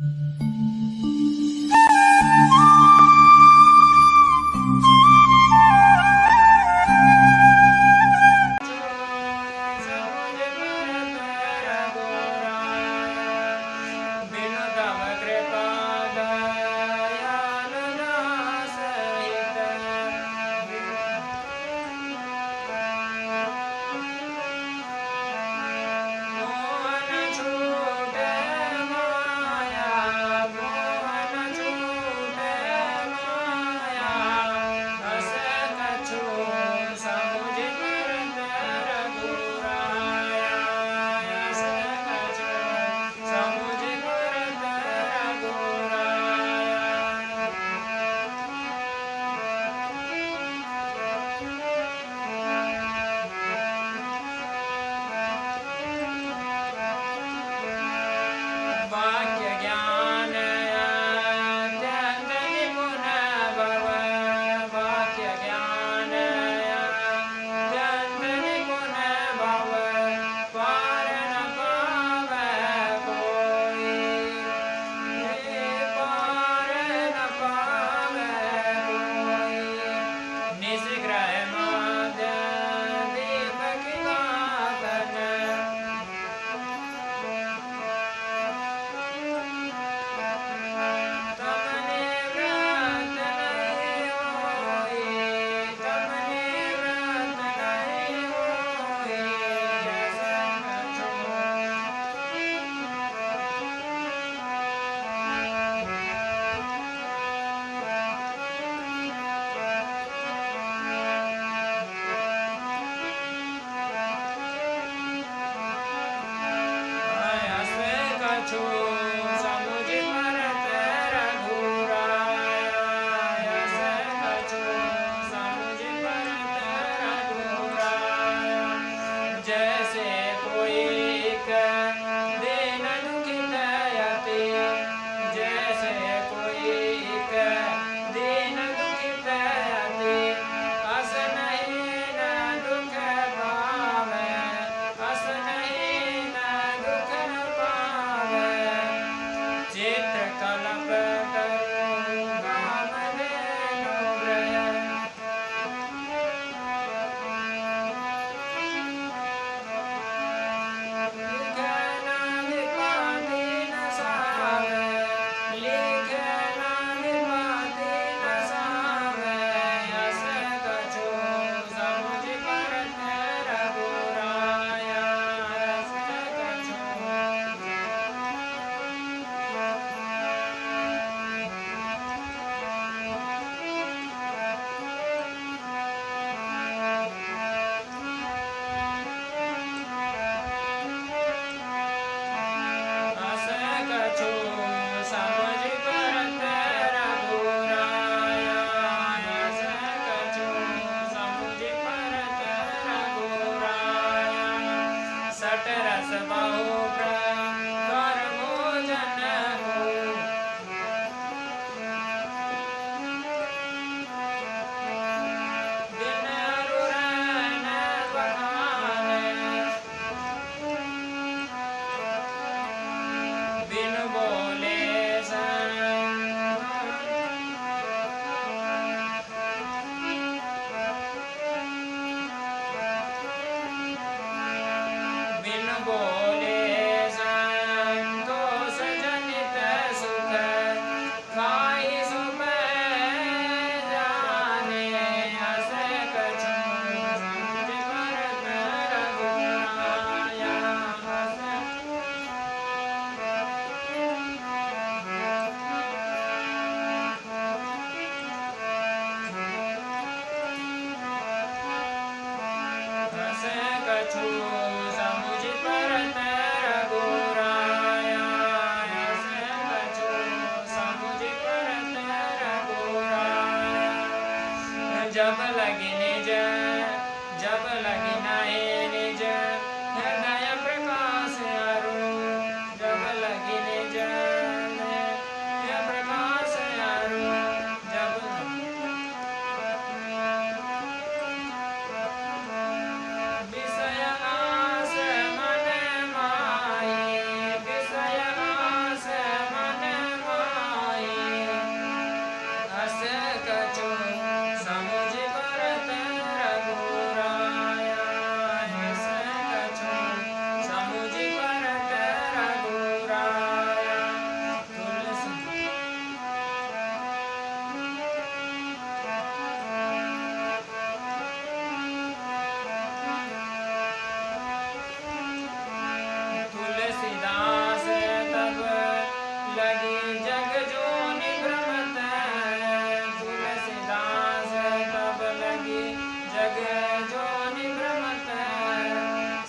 Mm-hmm. आस मन माये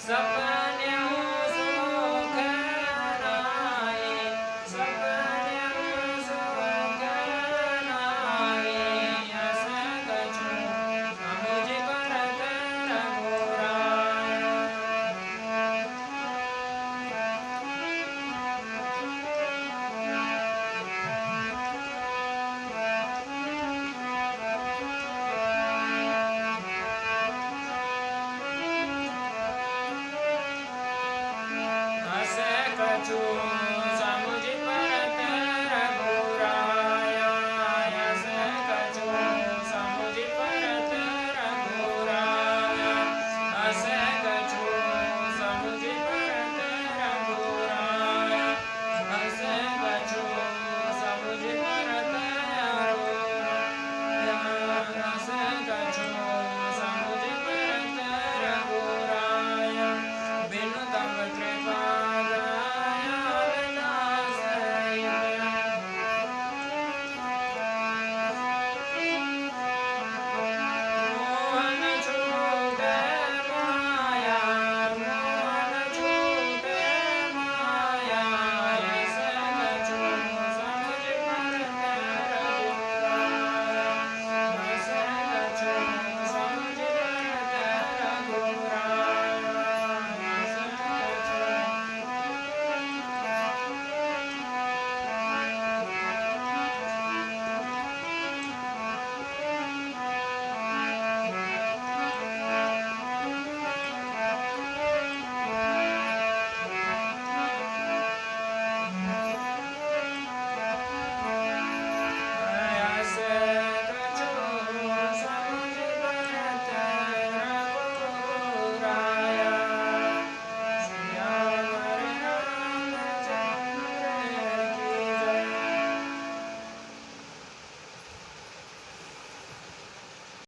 What's up?